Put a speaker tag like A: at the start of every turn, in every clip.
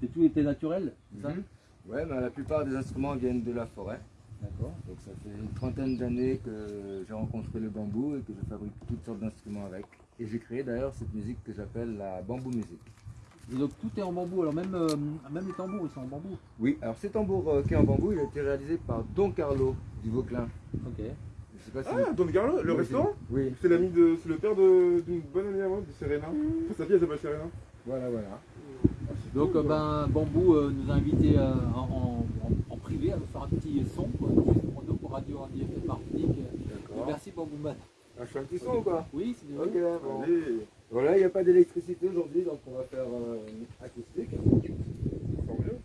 A: C'est tout était naturel, c'est ça
B: Mhm. Ouais, mais la plupart des instruments viennent de la forêt.
A: D'accord.
B: Donc ça fait une trentaine d'années que j'ai rencontré le bambou et que je fabrique toutes sortes d'instruments avec. Et j'ai créé d'ailleurs cette musique que j'appelle la bambou musique.
A: Et donc tout est en bambou, alors même, euh, même les tambours ils sont en bambou.
B: Oui, alors ce tambour euh, qui est en bambou, il a été réalisé par Don Carlo du Vauclin.
A: Ok.
B: Je sais pas si
C: Ah, Don Carlo, le
B: Oui,
C: restaurant
B: Oui,
C: C'est l'ami de. C'est le père de- d'une bonne amie à moi, de Serena. Enfin, sa fille elle s'appelle Serena.
B: voilà, voilà.
A: Donc euh, ben, Bambou euh, nous a invités euh, en, en- en- en privé à nous faire un petit son quoi, juste pour nous, pour Radio Andy FM Martinique. Merci Bambou Man.
B: Ah, je fais un petit son ou quoi
A: Oui, c'est bien.
B: Ok, bon.
C: Allez.
B: Voilà, il n'y a pas d'électricité aujourd'hui, donc on va faire euh, acoustique.
C: Tant mieux.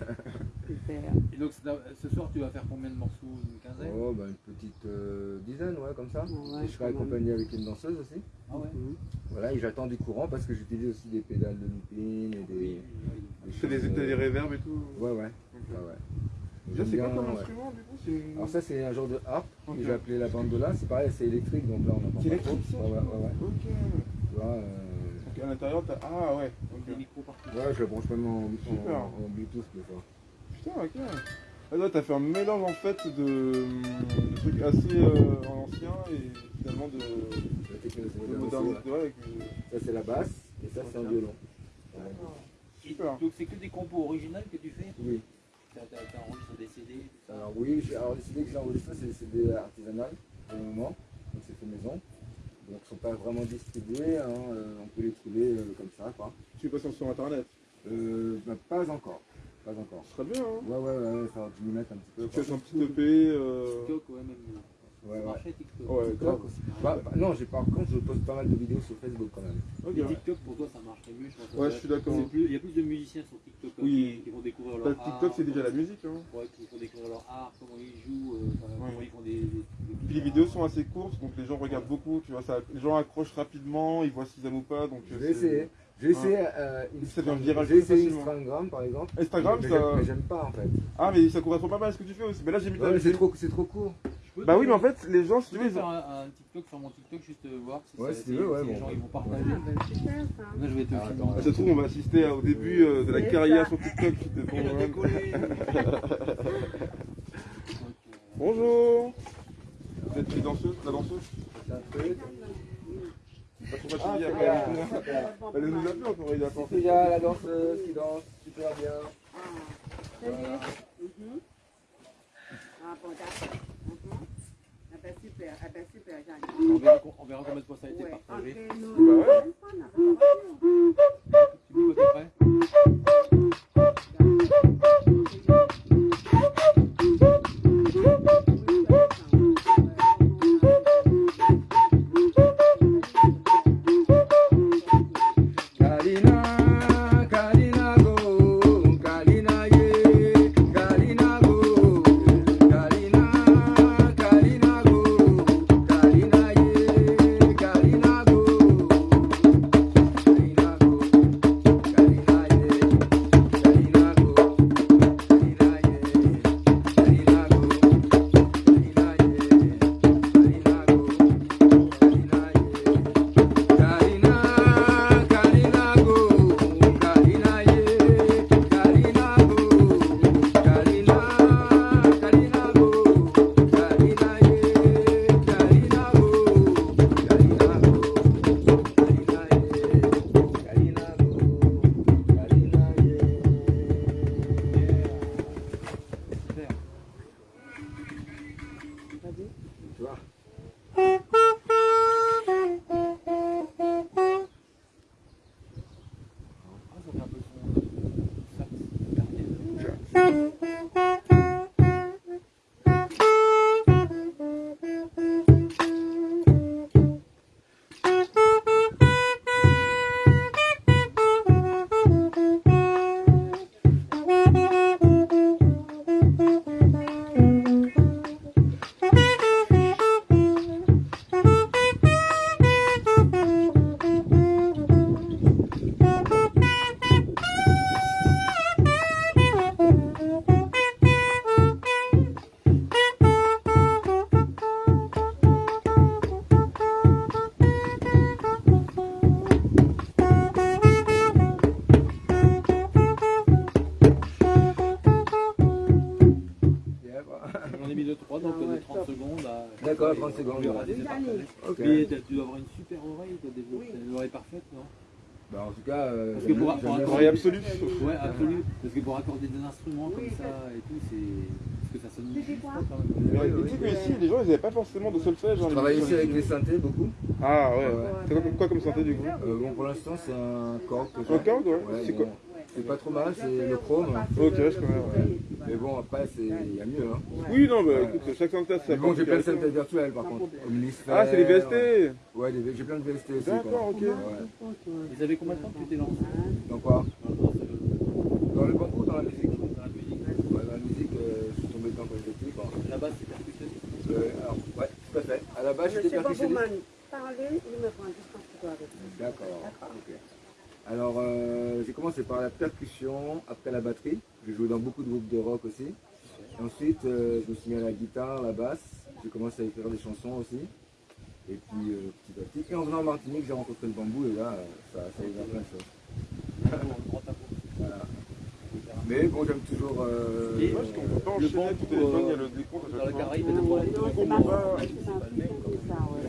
A: Super. Et donc c'est- ce soir, tu vas faire combien de morceaux? Une quinzaine?
B: Oh, bah, une petite euh, dizaine, ouais, comme ça.
D: Ouais,
B: et je serai accompagné avec une danseuse aussi.
A: Ah ouais
D: Mhm.
B: Voilà, et j'attends du courant parce que j'utilise aussi des pédales de looping et des.
C: Tu fais des, t'as des réverbes et tout?
B: Ouais, ouais.
C: Ok.
B: ouais, ouais.
C: Ça, c'est quoi comme
B: ouais.
C: instrument du coup C'est une-
B: Alors ça c'est un genre de harpe
C: Ok.
B: que j'ai appelé la bandola, c'est pareil c'est électrique donc là on entend
C: C'est
B: pas trop.
C: électrique ça
B: Ouais ouais ouais, ouais.
C: Ok.
B: Tu vois, euh,
C: à l'intérieur, t'as. Ah ouais.
A: Des
C: Ok.
A: micros partout.
B: ouais je le branche même en, en,
C: Super.
B: en Bluetooth des fois.
C: Putain, ok. Ah, t'as fait un mélange en fait de, de trucs assez euh, anciens et finalement de,
B: La technologie
C: de
B: moderne aussi,
C: modernité.
B: ouais.
C: Ouais, avec,
B: Ça c'est la basse et ça c'est un violon. Ouais.
A: Et
C: Super.
A: donc c'est que des compos originales que tu fais
B: Oui.
A: T'as enregistré des CD ça
B: Alors oui, j'ai- alors les CD que j'ai enregistrés c'est des CD artisanales pour le moment, donc c'est fait maison. Donc ils sont pas vraiment distribués, hein, euh, on peut les trouver euh, ça quoi.
C: Tu passes sur internet.
B: Euh, bah, pas encore, pas encore.
C: Ce serait bien, hein.
B: Ouais ouais ouais, ouais, ça va m'y mettre un petit peu.
C: Tu fais un petit EP. Euh...
A: TikTok, ouais, même.
B: Ouais, ouais.
A: Marché TikTok.
C: Ouais,
B: TikTok
C: grave.
B: aussi. Bah, bah, non, j'ai par contre, je poste pas mal de vidéos sur Facebook quand même.
C: Ok.
A: Mais TikTok pour toi ça marcherait mieux, je pense.
C: Ouais, je suis d'accord.
A: Il y a plus de musiciens sur TikTok hein,
C: Oui.
A: qui, qui vont découvrir
C: Bah,
A: leur art.
C: TikTok, c'est déjà la musique. Hein.
A: Ouais, qui vont découvrir leur art, comment ils jouent, euh,
C: Ouais.
A: comment ils font des. des- des-
C: Puis les vidéos sont assez courtes, donc les gens regardent beaucoup. Tu vois, ça, les gens accrochent rapidement, ils voient s'ils aiment ou pas. Donc
B: Je
C: euh,
B: vais
C: c'est-
B: essayer. J'ai essayé euh, Instagram. par exemple.
C: Instagram,
B: mais
C: ça.
B: j'aime- mais j'aime pas en fait.
C: Ah, mais ça correspond pas mal à ce que tu fais aussi. Mais là, j'ai mis.
B: Ouais, c'est trop, c'est trop court.
C: Bah oui, mais en fait, les gens, si
A: Je
C: tu veux,
A: faire un, un TikTok sur mon TikTok, juste euh, voir si,
B: Ouais,
A: ça-
B: si tu veux, ouais,
A: si
B: bon,
A: les gens
B: bah.
A: ils vont
D: Ah,
A: partager.
D: ben, super ça.
A: Là, je vais te
B: Ah,
A: filmer.
C: Ah, ça se trouve, on va assister au début euh, de la carrière
D: ça.
C: sur TikTok. Bonjour Vous êtes les danseuses La danseuse
B: C'est un truc.
C: Pas trop
B: Ah, bien.
C: Elle nous a fait encore, il a pensé.
B: Il y a la danseuse qui danse super bien.
D: Salut.
B: Voilà.
D: Ah bon, d'accord. Ah super, ah super, Jeanne.
A: On verra, on verra combien de fois ça a été
D: Ouais,
A: partagé.
C: Bah ouais.
B: Bah.
A: On a mis 2-3, donc
D: Ah ouais,
A: de 30
D: top.
A: secondes à.
B: D'accord,
A: Et
B: 30 secondes.
A: Mais tu dois avoir une super oreille, toi, des
D: Oui.
A: t'as une oreille parfaite, non?
B: Bah, en tout cas, euh,
A: Parce que pour- pour
C: Oreille absolue.
A: Ouais, absolu. Parce que pour accorder des instruments comme ça et tout, c'est. Parce que ça sonne
D: Tu dis
A: juste quand même.
C: Mais
B: Oui,
C: tu sais que ici, les gens, ils n'avaient pas forcément de solfège. hein,
B: Je travaille aussi avec les synthés beaucoup.
C: Ah ouais.
B: Ouais.
C: C'est quoi, comme santé du coup
B: Euh, bon, pour l'instant, c'est un corps que j'ai.
C: Un corps, ouais. C'est quoi
B: C'est pas trop mal, c'est le chrome.
C: Ok, je connais, ouais.
B: Mais bon, après, c'est- il y a mieux. Hein.
C: Oui, non, bah
B: Ouais.
C: écoute, chaque synthé a sa
B: Mais bon, j'ai plein de synthés virtuels par contre.
C: Ah, c'est les VST
B: Ouais, des- j'ai plein de VST aussi.
C: D'accord, ok.
B: Ouais.
A: Ils avaient combien de temps que tu t'es lancé
B: Donc quoi
A: dans dans
B: Dans le bambou ou dans la musique
A: dans la musique
B: Ouais, Dans la musique, euh, je suis tombé dedans quand j'étais petit.
A: base, c'est percussionniste.
B: Euh, alors, ouais, tout à fait. À la base, j'étais
D: Monsieur
B: percussionniste.
D: Boboman, parlez, il me prend juste un photo avec vous.
B: D'accord.
D: D'accord.
B: ok. Alors, euh, j'ai commencé par la percussion, après la batterie. J'ai joué dans beaucoup de groupes de rock aussi. Et ensuite, euh, je me suis mis à la guitare, la basse. J'ai commencé à écrire des chansons aussi. Et puis, euh, petit à petit. Et en venant en Martinique, j'ai rencontré le bambou et là, euh, ça, ça a ouvert plein de choses. Voilà. Mais bon, j'aime toujours. Euh,
A: Et-
C: parce qu'on peut pas enchaîner tout téléphone, il y a
A: euh,
C: le décompte à chaque fois.
A: Caraïbe,
C: on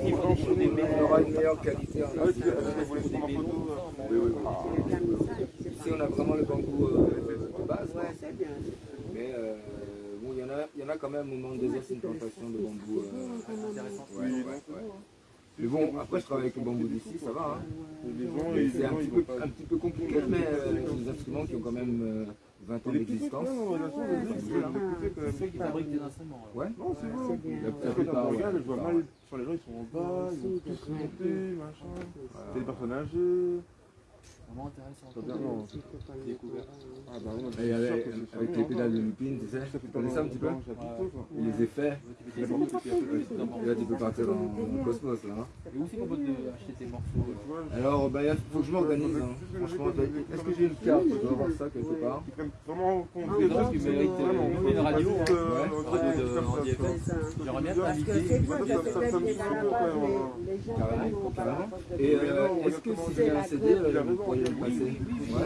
B: on aura une meilleure qualité
C: Ah oui, prendre en photo
B: Oui, oui, Ici, on a vraiment le bambou euh, de base. quoi.
D: Ouais, c'est bien.
B: Mais euh, bon, il y, en a, il y en a quand même au Monde désert, c'est une plantation de bambou. euh,
A: intéressants.
B: ouais, ouais, ouais. Mais bon, après, je travaille avec le bambou d'ici, ça va. Hein. C'est un, petit peu-
C: vont pas.
B: un petit peu compliqué, mais euh, c'est des instruments qui ont quand même euh, 20 ans d'existence.
D: c'est.
A: Ceux qui fabriquent des instruments.
B: Ouais,
C: Non, c'est bon.
B: La- plupart,
C: regarde, je vois mal, sur les gens, ils sont en bas, ils ont tous monté, machin. C'est des personnes âgées.
A: Vraiment intéressant.
C: Ah bah
B: Et avec, avec les pédales de lupine, tu sais, tu connais ça un petit peu les effets, et là tu peux partir en, en cosmos là. hein.
A: Et où c'est qu'on peut te- acheter tes morceaux euh
B: Alors, bah, il faut que je m'organise. hein. Franchement, est-ce que j'ai une carte Je dois avoir ça quelque part.
C: Vraiment compte
D: Ah,
C: des
D: oui,
C: gens
D: tu
C: qui
D: mérites,
A: euh, une radio, hein.
C: euh.
A: J'aimerais bien
D: Parce que
A: t'inviter.
C: hein.
B: Et euh, est-ce que si j'ai un CD, Ouais,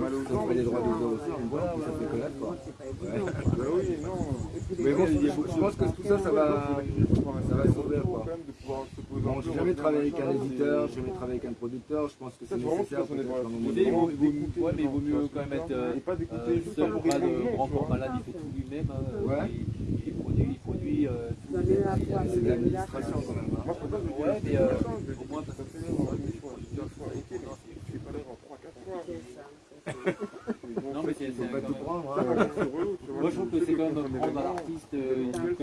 C: mal
B: fait droits aussi, on voit, ça fait connaître quoi.
C: Bah oui, non.
B: Mais bon, je pense que tout ça, ça va. Ça va s'ouvrir quoi. Bon, j'ai jamais travaillé avec un éditeur, j'ai jamais travaillé avec un producteur, je pense que c'est nécessaire
A: Il vaut, mieux quand même être euh, euh, seul, de grand malade, il fait tout lui-même. euh,
B: Ouais.
A: il, il produit, euh,
B: C'est de l'administration quand même. hein.
A: Ouais, mais euh, au moins parce que
B: Hein.
A: Moi, je trouve que c'est quand même prendre euh, à